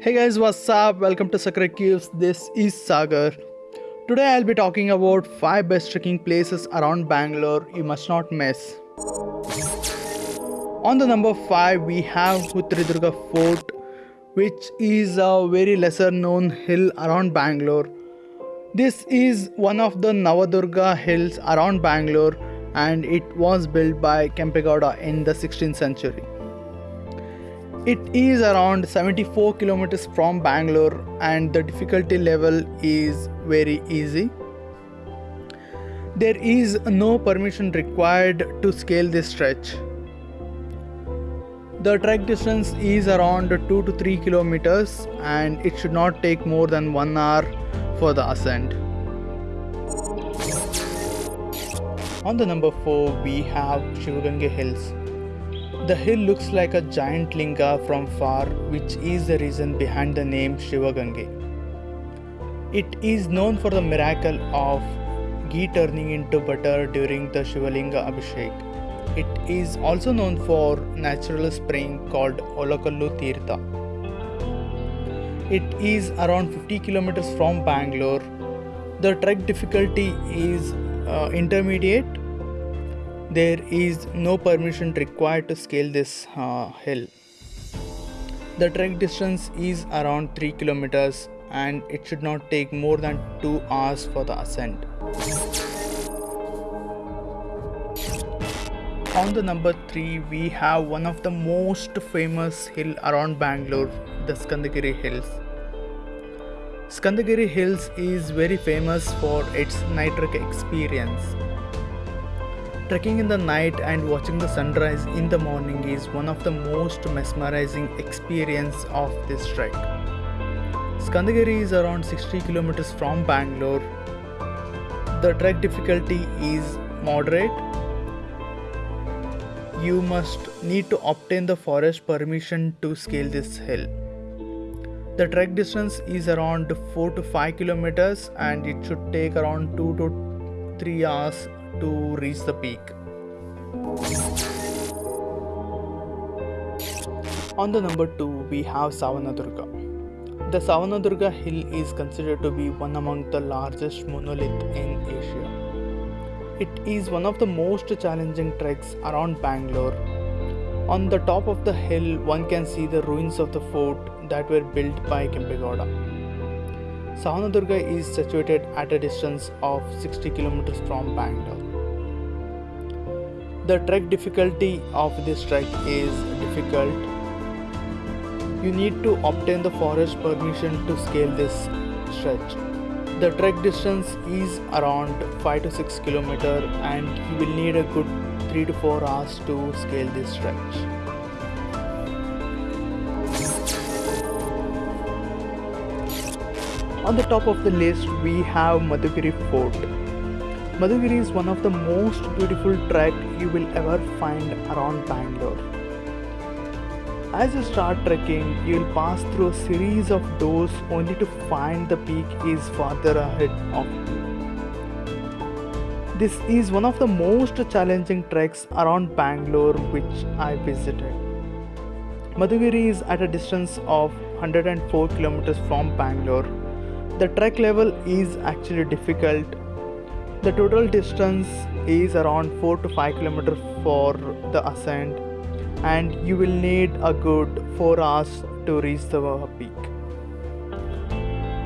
Hey guys, what's up? Welcome to Sakra Caves. This is Sagar. Today I'll be talking about 5 best trekking places around Bangalore you must not miss. On the number 5 we have Hutridurga Fort which is a very lesser known hill around Bangalore. This is one of the Navadurga hills around Bangalore and it was built by Kempegowda in the 16th century. It is around 74 kilometers from Bangalore and the difficulty level is very easy. There is no permission required to scale this stretch. The trek distance is around 2 to 3 kilometers and it should not take more than 1 hour for the ascent. On the number 4 we have Shivagange Hills. The hill looks like a giant linga from far, which is the reason behind the name Shivagange. It is known for the miracle of ghee turning into butter during the Shivalinga Abhishek. It is also known for natural spring called Olakallu Tirtha. It is around 50 kilometers from Bangalore. The trek difficulty is uh, intermediate there is no permission required to scale this uh, hill. The trek distance is around 3 kilometers and it should not take more than 2 hours for the ascent. On the number 3 we have one of the most famous hill around Bangalore, the Skandagiri Hills. Skandagiri Hills is very famous for its night trek experience. Trekking in the night and watching the sunrise in the morning is one of the most mesmerizing experience of this trek. Skandagiri is around 60 kilometers from Bangalore. The trek difficulty is moderate. You must need to obtain the forest permission to scale this hill. The trek distance is around 4 to 5 kilometers and it should take around 2 to 3 hours to reach the peak. On the number 2 we have Savanadurga. The Savanadurga hill is considered to be one among the largest monolith in Asia. It is one of the most challenging treks around Bangalore. On the top of the hill one can see the ruins of the fort that were built by Kempegowda. Savanadurga is situated at a distance of 60 kilometers from Bangalore. The trek difficulty of this trek is difficult. You need to obtain the forest permission to scale this stretch. The trek distance is around 5 to 6 km and you will need a good 3 to 4 hours to scale this stretch. On the top of the list we have Madhugiri Fort. Madhugiri is one of the most beautiful trek you will ever find around Bangalore. As you start trekking, you will pass through a series of doors only to find the peak is farther ahead of you. This is one of the most challenging treks around Bangalore which I visited. Madhugiri is at a distance of 104 kilometers from Bangalore. The trek level is actually difficult the total distance is around 4 to 5 kilometers for the ascent and you will need a good 4 hours to reach the peak.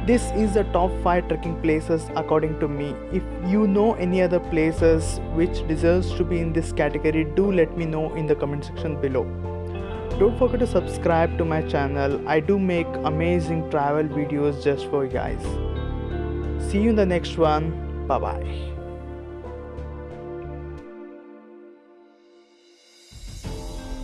This is the top 5 trekking places according to me. If you know any other places which deserves to be in this category do let me know in the comment section below. Don't forget to subscribe to my channel. I do make amazing travel videos just for you guys. See you in the next one. バイバイ。